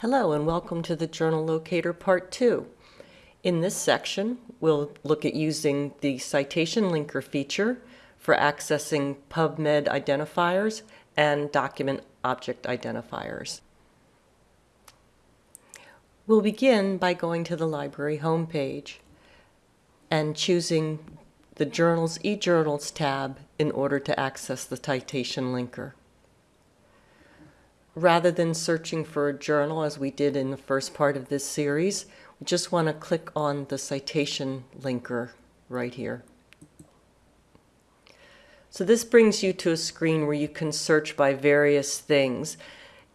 Hello and welcome to the Journal Locator Part 2. In this section, we'll look at using the citation linker feature for accessing PubMed identifiers and document object identifiers. We'll begin by going to the library homepage and choosing the Journals eJournals tab in order to access the citation linker rather than searching for a journal as we did in the first part of this series, we just want to click on the citation linker right here. So this brings you to a screen where you can search by various things.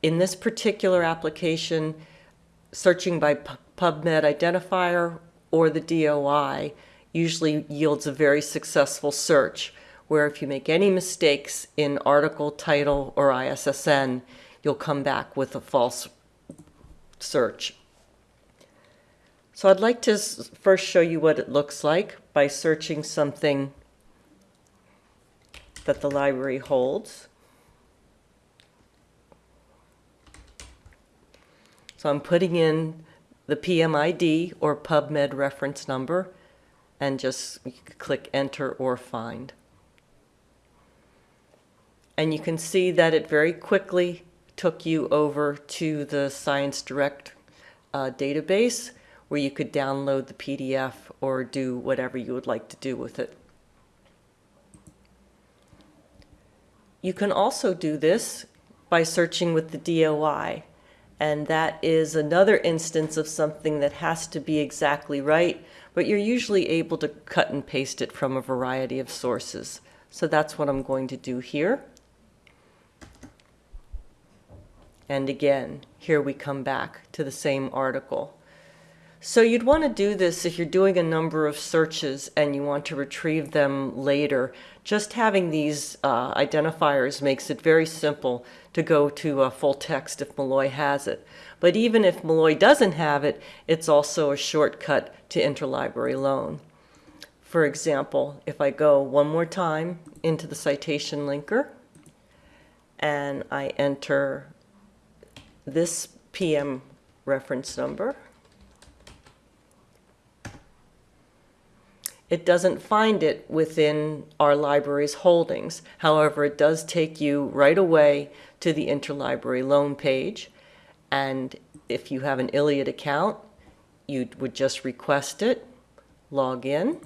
In this particular application, searching by PubMed identifier or the DOI usually yields a very successful search, where if you make any mistakes in article, title, or ISSN, you'll come back with a false search. So I'd like to first show you what it looks like by searching something that the library holds. So I'm putting in the PMID or PubMed reference number and just click enter or find. And you can see that it very quickly took you over to the Science Direct uh, database where you could download the PDF or do whatever you would like to do with it. You can also do this by searching with the DOI and that is another instance of something that has to be exactly right but you're usually able to cut and paste it from a variety of sources. So that's what I'm going to do here. And again, here we come back to the same article. So you'd want to do this if you're doing a number of searches and you want to retrieve them later. Just having these uh, identifiers makes it very simple to go to a full text if Malloy has it. But even if Malloy doesn't have it, it's also a shortcut to interlibrary loan. For example, if I go one more time into the citation linker and I enter this PM reference number. It doesn't find it within our library's holdings. However, it does take you right away to the interlibrary loan page. And if you have an ILLiad account, you would just request it, log in,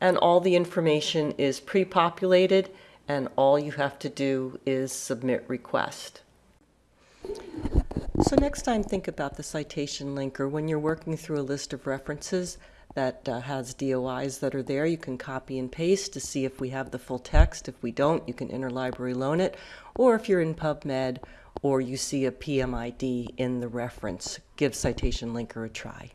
and all the information is pre-populated and all you have to do is submit request. So next time think about the citation linker. When you're working through a list of references that uh, has DOIs that are there, you can copy and paste to see if we have the full text. If we don't, you can interlibrary loan it. Or if you're in PubMed or you see a PMID in the reference, give citation linker a try.